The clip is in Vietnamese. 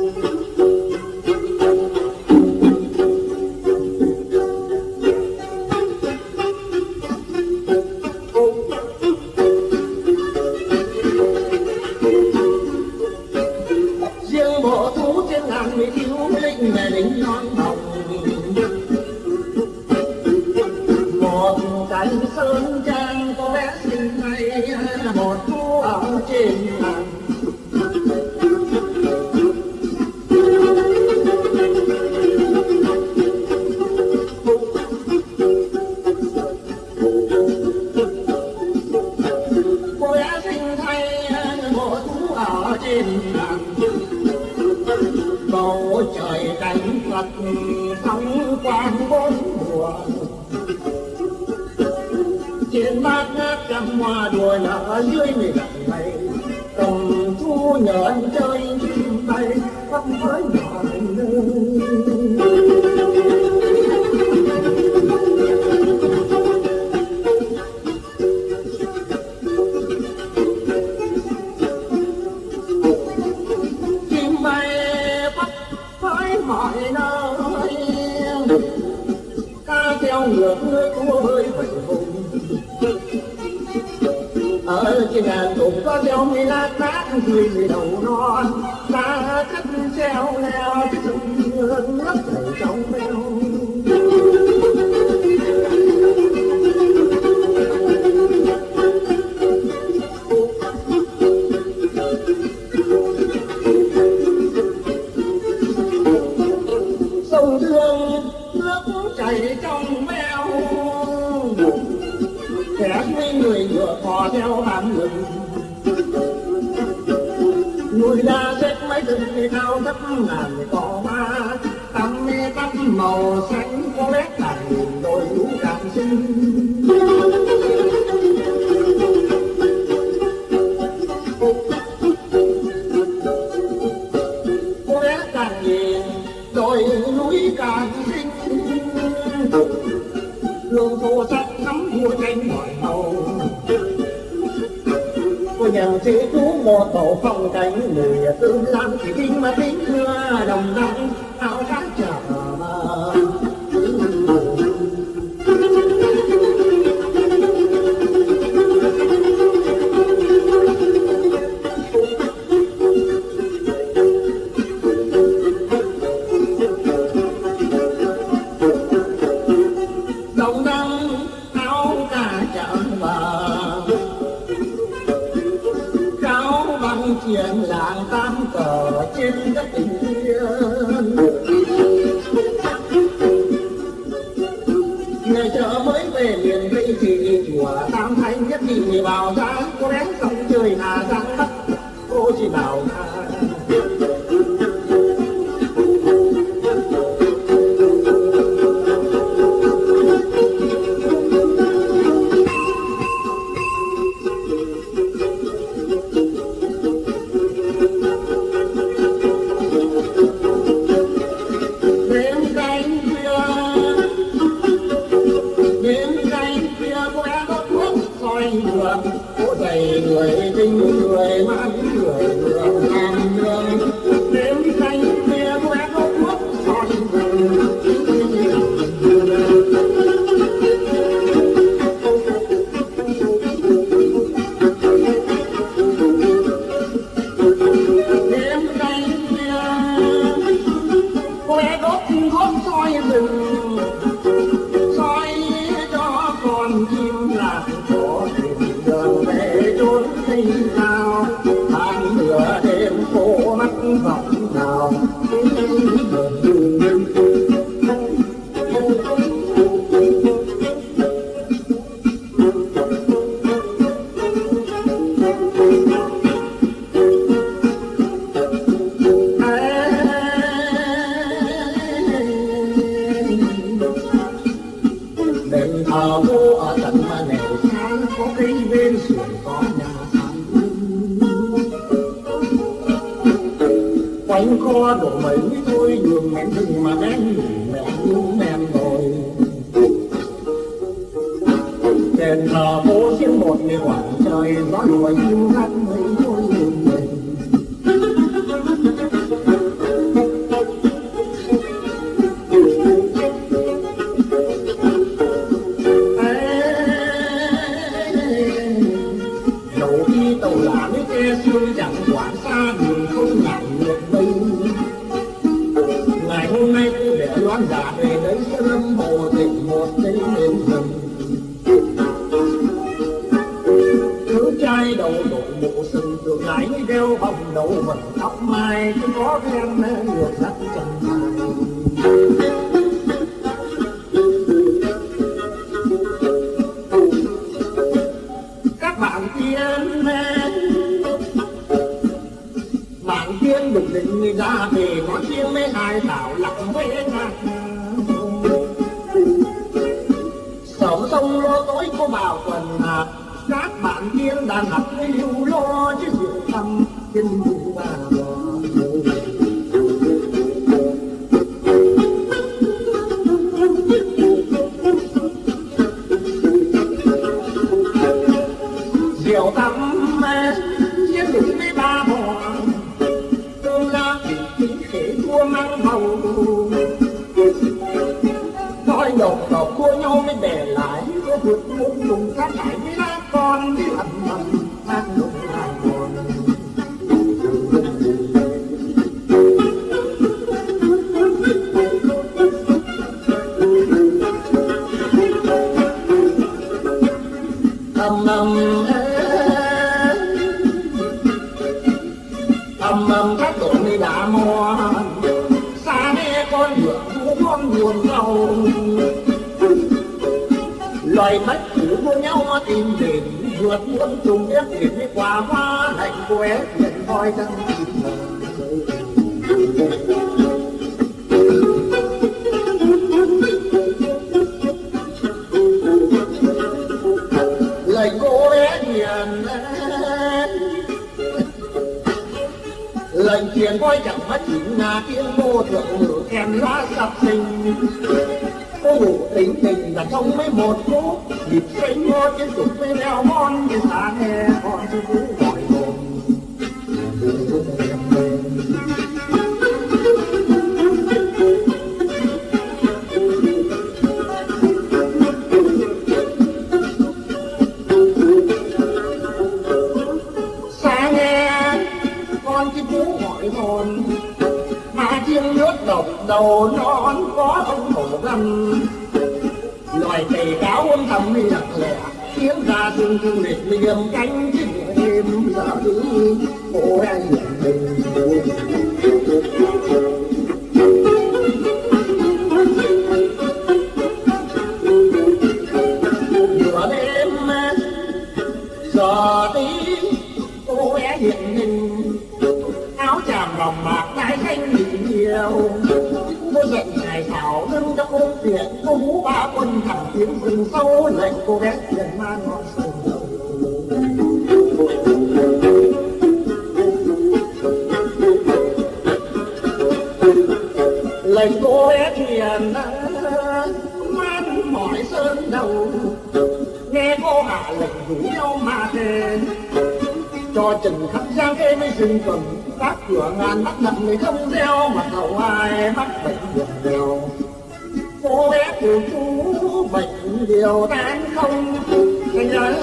Hãy subscribe cho kênh Ghiền Mì Gõ Để không bỏ lỡ những video hấp dẫn trên bát ngát trăm hoa đùa nở dưới này này. Cầm thu nhện chơi chim bay khắp với mọi nơi ở trên đàn thuộc có đeo mi lá tát người đầu non. Ta cất treo leo trong nước trong mê hò theo tạm ngừng nuôi ra chết mấy tình cao thấp ngàn cỏ ba. Tắm mê tắt màu xanh có lẽ là nhìn đôi lũ cảm sinh. Có lẽ càng nhìn đôi núi càng sinh. Lương khô sắc nắm vua tranh mọi chàng chỉ chú một tổ phong cánh người tương lan chỉ kinh mà tính thưa đồng năm áo trở mới về miền tây thì nhìn chùa tam thanh nhất thì người bảo ra có rén không trời hà giang bắt cô chỉ bảo là này người tinh người mắt người làm vô ở tận mà nẻo sáng có cái bên sườn có nhà hàng quanh kho đổ mấy thôi đường mẹ đừng mà đen mẹ đúng mẹ rồi đèn thờ phố riêng một người quảng trời gió lùa yêu hát mấy đầu mình tóc mai, cứ có cái em được lắc chân các bạn tiên bạn tiên được định người ra về, có tiên mấy ai tạo lập với ai sớm sông lô tối có vào quần hạt, các bạn tiên đang hạt lưu lo chứ dự thầm Điện. Nghe con con buồn rầu loài mất cũ vô nhau tìm đến, vượt muôn trùng ép đến đi qua hoa lạnh quét nhận voi trăng lời lệnh truyền voi chẳng mất chính là tiếng vô thượng ngữ kèm lá sập sinh cô ngủ tính tình là trong mấy một phút, nhịp sinh ngô trên sụp với đeo mon như xa nghe con chú gọi. Đầu non có ông hổ găm loài tề cáo âm thầm đi lặng tiếng ra thương thương liệt liềm cánh chứ đêm giờ đi cô em nhận mình nửa đêm, giờ tí cô bé hiện hình áo chàm vòng bạc đai xanh nhìn nhiều cô giận ngài thảo nâng trong ôm tiện cô vũ ba quân thẳng tiến rừng sâu lệnh cô bé tiền man ngọn sừng đầu lệnh cô bé thiền man mỏi sơn đầu. Nghe cô hạ lệnh rủ nhau mà thề cho trần khắp giang kê mới dừng cầm các cửa ngàn mắt nhận người không gieo mà cầu ai mắc bệnh được đều. Cô bé của chú bệnh điều tan không nhớ.